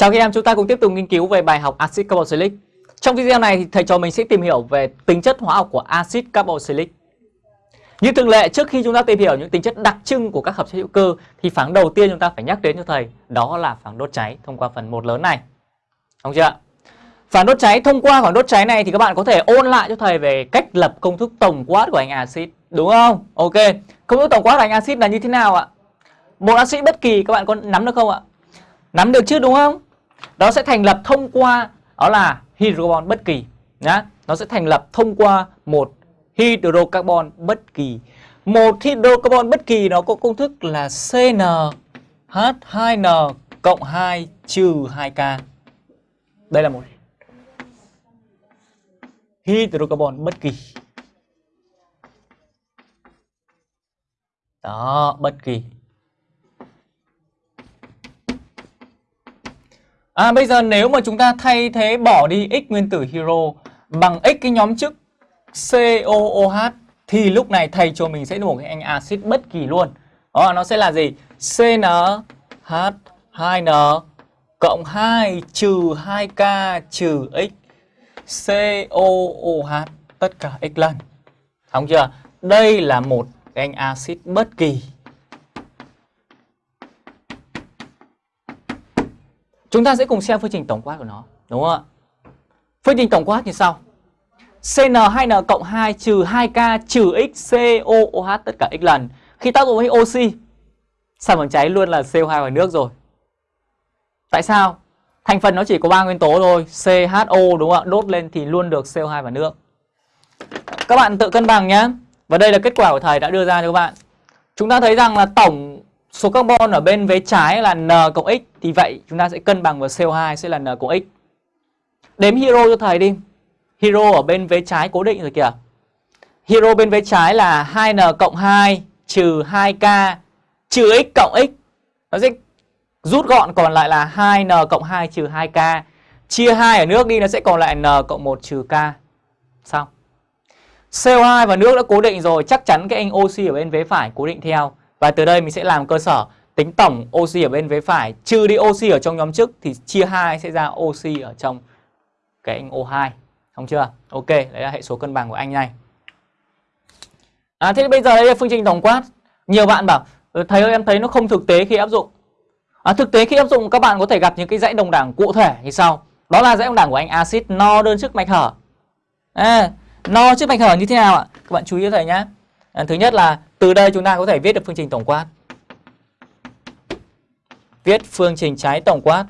Chào các em, chúng ta cùng tiếp tục nghiên cứu về bài học axit carboxylic. Trong video này thì thầy trò mình sẽ tìm hiểu về tính chất hóa học của axit carboxylic. Như thường lệ, trước khi chúng ta tìm hiểu những tính chất đặc trưng của các hợp chất hữu cơ thì phản đầu tiên chúng ta phải nhắc đến cho thầy, đó là phản đốt cháy thông qua phần một lớn này. đúng chưa? Phản đốt cháy thông qua phản đốt cháy này thì các bạn có thể ôn lại cho thầy về cách lập công thức tổng quát của anh axit, đúng không? Ok. Công thức tổng quát của anh axit là như thế nào ạ? Một axit bất kỳ các bạn có nắm được không ạ? Nắm được chứ đúng không? Nó sẽ thành lập thông qua đó là hydrocarbon bất kỳ nhá. Nó sẽ thành lập thông qua một hydrocarbon bất kỳ. Một hydrocarbon bất kỳ nó có công thức là CnH2n cộng 2 trừ 2K. Đây là một hydrocarbon bất kỳ. Đó, bất kỳ. À bây giờ nếu mà chúng ta thay thế bỏ đi x nguyên tử hero bằng x cái nhóm chức COOH thì lúc này thầy cho mình sẽ được một cái anh axit bất kỳ luôn. Đó, nó sẽ là gì? CnH2n cộng 2 trừ 2k trừ x COOH tất cả x lần. Đúng chưa? Đây là một cái anh axit bất kỳ. Chúng ta sẽ cùng xem phương trình tổng quát của nó, đúng không ạ? Phương trình tổng quát như sau. CN2N cộng 2 trừ 2K trừ X COOH tất cả X lần. Khi tác dụng với oxy, sản phẩm cháy luôn là CO2 và nước rồi. Tại sao? Thành phần nó chỉ có 3 nguyên tố thôi, CHO đúng không ạ? Đốt lên thì luôn được CO2 và nước. Các bạn tự cân bằng nhé. Và đây là kết quả của thầy đã đưa ra cho các bạn. Chúng ta thấy rằng là tổng số carbon ở bên vế trái là N cộng X, thì vậy chúng ta sẽ cân bằng với CO2 sẽ là N cộng X. Đếm hero cho thầy đi. Hero ở bên vế trái cố định rồi kìa. Hero bên vế trái là 2N cộng 2 trừ 2K trừ X cộng X. Nó sẽ rút gọn còn lại là 2N cộng 2 trừ 2K. Chia 2 ở nước đi, nó sẽ còn lại N cộng 1 trừ K. Xong. CO2 và nước đã cố định rồi, chắc chắn cái anh oxy ở bên vế phải cố định theo và từ đây mình sẽ làm cơ sở tính tổng oxy ở bên vế phải trừ đi oxy ở trong nhóm trước thì chia 2 sẽ ra oxy ở trong cái anh O2. Không chưa? Ok, đấy là hệ số cân bằng của anh này. À, thế bây giờ đây là phương trình tổng quát. Nhiều bạn bảo ừ, thầy ơi em thấy nó không thực tế khi áp dụng. À, thực tế khi áp dụng các bạn có thể gặp những cái dãy đồng đẳng cụ thể như sau. Đó là dãy đồng đẳng của anh axit no đơn chức mạch hở. À, no chức mạch hở như thế nào ạ? Các bạn chú ý cho thầy nhé. À, thứ nhất là từ đây chúng ta có thể viết được phương trình tổng quát. Viết phương trình trái tổng quát.